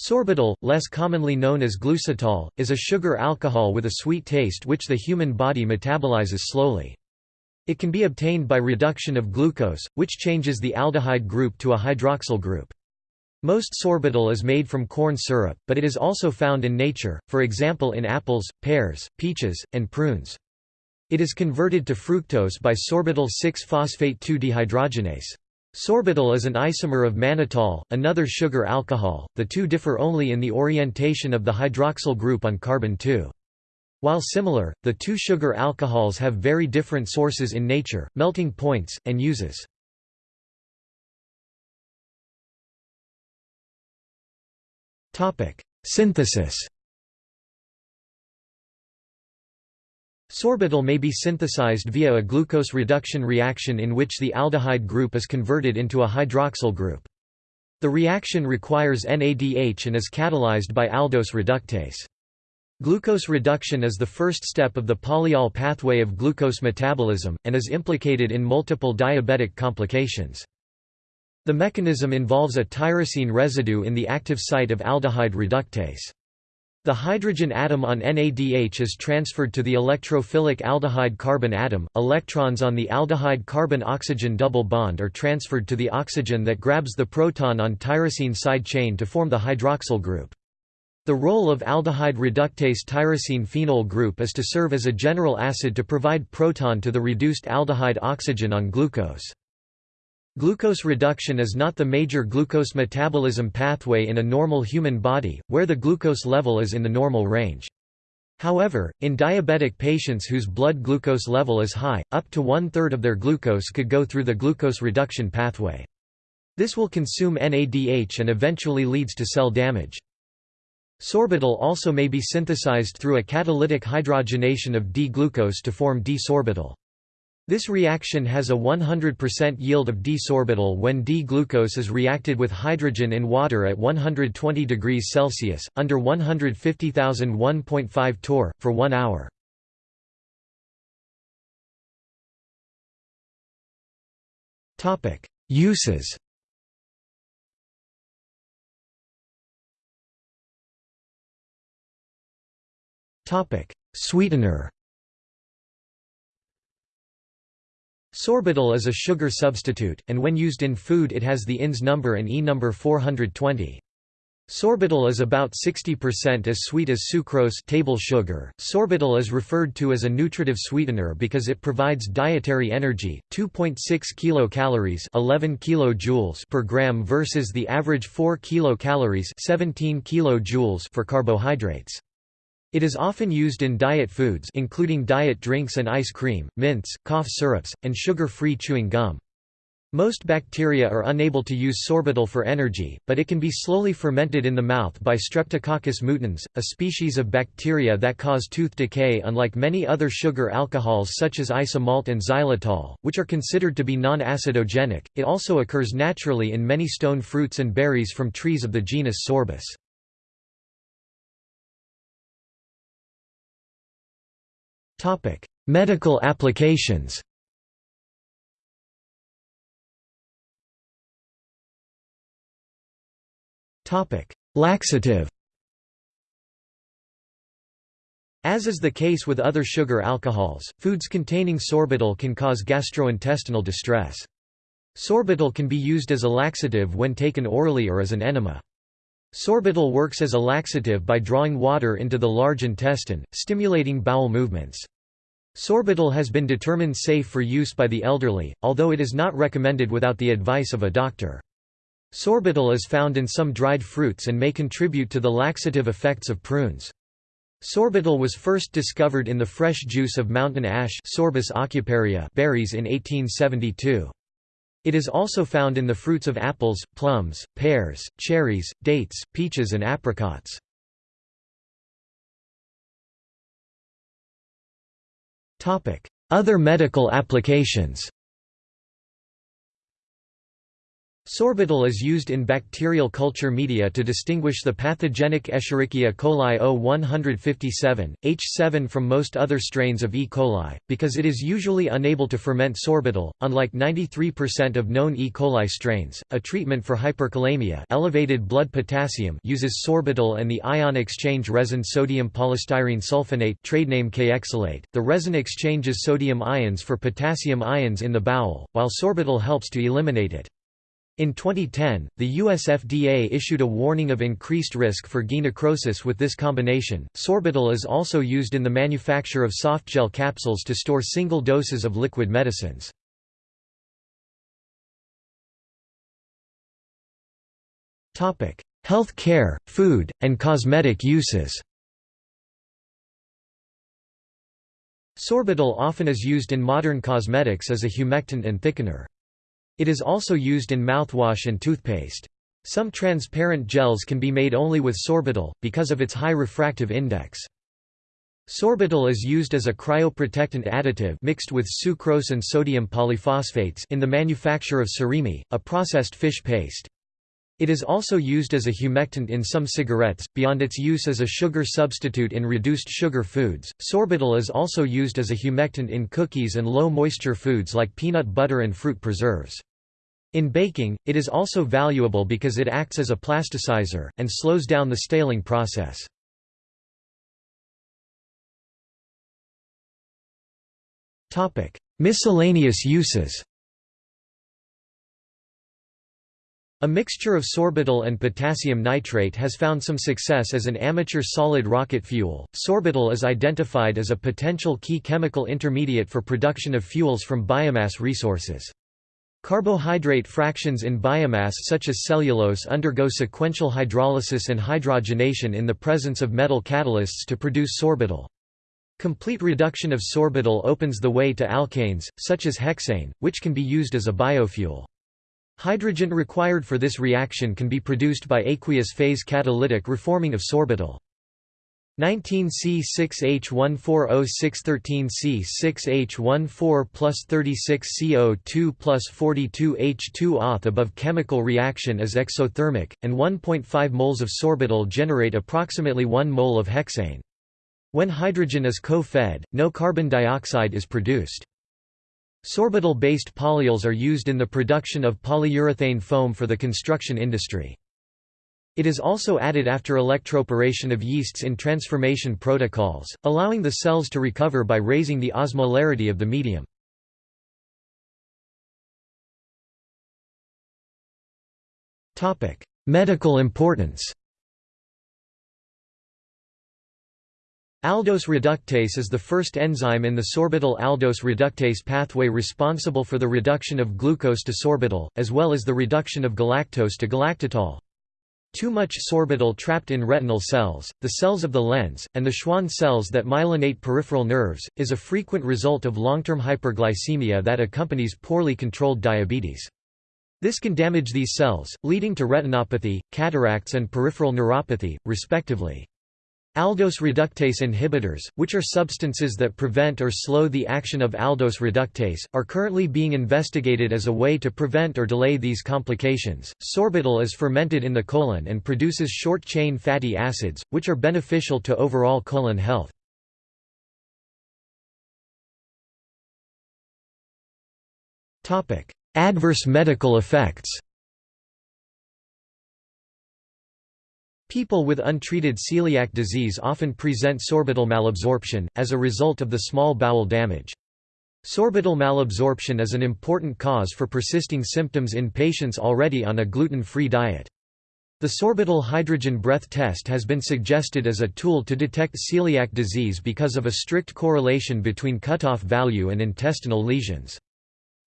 Sorbitol, less commonly known as glucitol, is a sugar alcohol with a sweet taste which the human body metabolizes slowly. It can be obtained by reduction of glucose, which changes the aldehyde group to a hydroxyl group. Most sorbitol is made from corn syrup, but it is also found in nature, for example in apples, pears, peaches, and prunes. It is converted to fructose by sorbitol 6-phosphate 2-dehydrogenase. Sorbitol is an isomer of mannitol, another sugar alcohol, the two differ only in the orientation of the hydroxyl group on carbon 2. While similar, the two sugar alcohols have very different sources in nature, melting points, and uses. Synthesis Sorbitol may be synthesized via a glucose reduction reaction in which the aldehyde group is converted into a hydroxyl group. The reaction requires NADH and is catalyzed by aldose reductase. Glucose reduction is the first step of the polyol pathway of glucose metabolism, and is implicated in multiple diabetic complications. The mechanism involves a tyrosine residue in the active site of aldehyde reductase. The hydrogen atom on NADH is transferred to the electrophilic aldehyde carbon atom. Electrons on the aldehyde carbon oxygen double bond are transferred to the oxygen that grabs the proton on tyrosine side chain to form the hydroxyl group. The role of aldehyde reductase tyrosine phenol group is to serve as a general acid to provide proton to the reduced aldehyde oxygen on glucose. Glucose reduction is not the major glucose metabolism pathway in a normal human body, where the glucose level is in the normal range. However, in diabetic patients whose blood glucose level is high, up to one-third of their glucose could go through the glucose reduction pathway. This will consume NADH and eventually leads to cell damage. Sorbitol also may be synthesized through a catalytic hydrogenation of D-glucose to form D-sorbitol. This reaction has a 100% yield of D-sorbitol when D-glucose is reacted with hydrogen in water at 120 degrees Celsius, under 150,000 1.5 torr, for one hour. Uses Sweetener Sorbitol is a sugar substitute, and when used in food it has the INS number and E number 420. Sorbitol is about 60% as sweet as sucrose table sugar. Sorbitol is referred to as a nutritive sweetener because it provides dietary energy, 2.6 kilocalories, 11 kilojoules per gram versus the average 4 kilocalories, 17 kilojoules for carbohydrates. It is often used in diet foods including diet drinks and ice cream, mints, cough syrups, and sugar-free chewing gum. Most bacteria are unable to use sorbitol for energy, but it can be slowly fermented in the mouth by Streptococcus mutans, a species of bacteria that cause tooth decay unlike many other sugar alcohols such as isomalt and xylitol, which are considered to be non-acidogenic. It also occurs naturally in many stone fruits and berries from trees of the genus Sorbus. Topic: Medical applications. Topic: Laxative. As is the case with other sugar alcohols, foods containing sorbitol can cause gastrointestinal distress. Sorbitol can be used as a laxative when taken orally or as an enema. Sorbitol works as a laxative by drawing water into the large intestine, stimulating bowel movements. Sorbitol has been determined safe for use by the elderly, although it is not recommended without the advice of a doctor. Sorbitol is found in some dried fruits and may contribute to the laxative effects of prunes. Sorbitol was first discovered in the fresh juice of mountain ash Sorbus berries in 1872. It is also found in the fruits of apples, plums, pears, cherries, dates, peaches and apricots. Other medical applications Sorbitol is used in bacterial culture media to distinguish the pathogenic Escherichia coli O157, H7 from most other strains of E. coli, because it is usually unable to ferment sorbitol. Unlike 93% of known E. coli strains, a treatment for hyperkalemia elevated blood potassium uses sorbitol and the ion exchange resin sodium polystyrene sulfonate trade name. The resin exchanges sodium ions for potassium ions in the bowel, while sorbitol helps to eliminate it. In 2010, the US FDA issued a warning of increased risk for GI necrosis with this combination. Sorbitol is also used in the manufacture of softgel capsules to store single doses of liquid medicines. Topic: Health care, food, and cosmetic uses. Sorbitol often is used in modern cosmetics as a humectant and thickener. It is also used in mouthwash and toothpaste. Some transparent gels can be made only with sorbitol, because of its high refractive index. Sorbitol is used as a cryoprotectant additive mixed with sucrose and sodium polyphosphates in the manufacture of surimi, a processed fish paste. It is also used as a humectant in some cigarettes. Beyond its use as a sugar substitute in reduced sugar foods, sorbitol is also used as a humectant in cookies and low moisture foods like peanut butter and fruit preserves. In baking, it is also valuable because it acts as a plasticizer, and slows down the staling process. Miscellaneous uses A mixture of sorbitol and potassium nitrate has found some success as an amateur solid rocket fuel. Sorbitol is identified as a potential key chemical intermediate for production of fuels from biomass resources. Carbohydrate fractions in biomass such as cellulose undergo sequential hydrolysis and hydrogenation in the presence of metal catalysts to produce sorbitol. Complete reduction of sorbitol opens the way to alkanes, such as hexane, which can be used as a biofuel. Hydrogen required for this reaction can be produced by aqueous phase catalytic reforming of sorbitol. 19C6H14O613C6H14 plus 36CO2 plus 42H2 auth above chemical reaction is exothermic, and 1.5 moles of sorbitol generate approximately 1 mole of hexane. When hydrogen is co-fed, no carbon dioxide is produced. Sorbitol-based polyols are used in the production of polyurethane foam for the construction industry. It is also added after electroporation of yeasts in transformation protocols, allowing the cells to recover by raising the osmolarity of the medium. Medical importance Aldose reductase is the first enzyme in the sorbitol aldose reductase pathway responsible for the reduction of glucose to sorbitol, as well as the reduction of galactose to galactitol. Too much sorbitol trapped in retinal cells, the cells of the lens, and the Schwann cells that myelinate peripheral nerves, is a frequent result of long-term hyperglycemia that accompanies poorly controlled diabetes. This can damage these cells, leading to retinopathy, cataracts and peripheral neuropathy, respectively. Aldose reductase inhibitors, which are substances that prevent or slow the action of aldose reductase, are currently being investigated as a way to prevent or delay these complications. Sorbitol is fermented in the colon and produces short-chain fatty acids, which are beneficial to overall colon health. Adverse medical effects People with untreated celiac disease often present sorbitol malabsorption, as a result of the small bowel damage. Sorbitol malabsorption is an important cause for persisting symptoms in patients already on a gluten-free diet. The sorbitol hydrogen breath test has been suggested as a tool to detect celiac disease because of a strict correlation between cutoff value and intestinal lesions.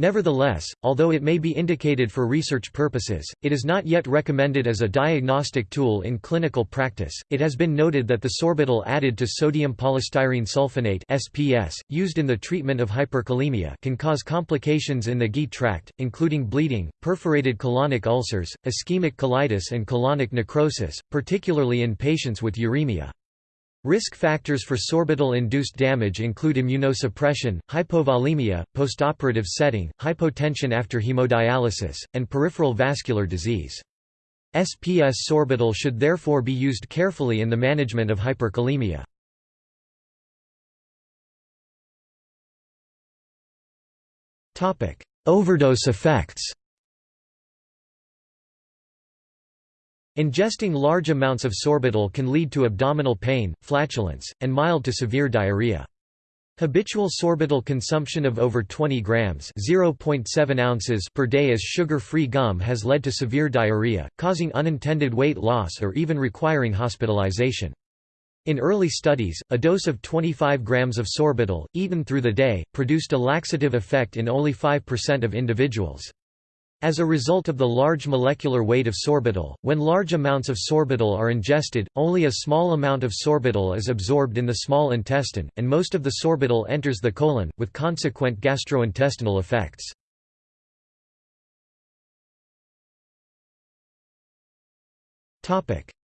Nevertheless, although it may be indicated for research purposes, it is not yet recommended as a diagnostic tool in clinical practice. It has been noted that the sorbitol added to sodium polystyrene sulfonate (SPS) used in the treatment of hyperkalemia can cause complications in the GI tract, including bleeding, perforated colonic ulcers, ischemic colitis and colonic necrosis, particularly in patients with uremia. Risk factors for sorbitol-induced damage include immunosuppression, hypovolemia, postoperative setting, hypotension after hemodialysis, and peripheral vascular disease. SPS sorbitol should therefore be used carefully in the management of hyperkalemia. Overdose effects Ingesting large amounts of sorbitol can lead to abdominal pain, flatulence, and mild to severe diarrhea. Habitual sorbitol consumption of over 20 grams (0.7 ounces) per day as sugar-free gum has led to severe diarrhea, causing unintended weight loss or even requiring hospitalization. In early studies, a dose of 25 grams of sorbitol, eaten through the day, produced a laxative effect in only 5% of individuals. As a result of the large molecular weight of sorbitol, when large amounts of sorbitol are ingested, only a small amount of sorbitol is absorbed in the small intestine, and most of the sorbitol enters the colon, with consequent gastrointestinal effects.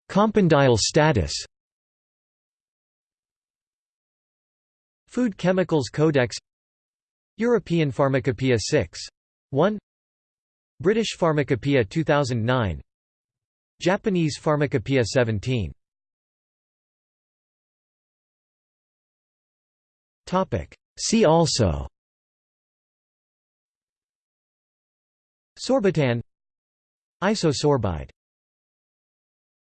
Compendial status Food Chemicals Codex European Pharmacopoeia 6. 1 British Pharmacopoeia 2009 Japanese Pharmacopoeia 17 See also. Sorbitan Isosorbide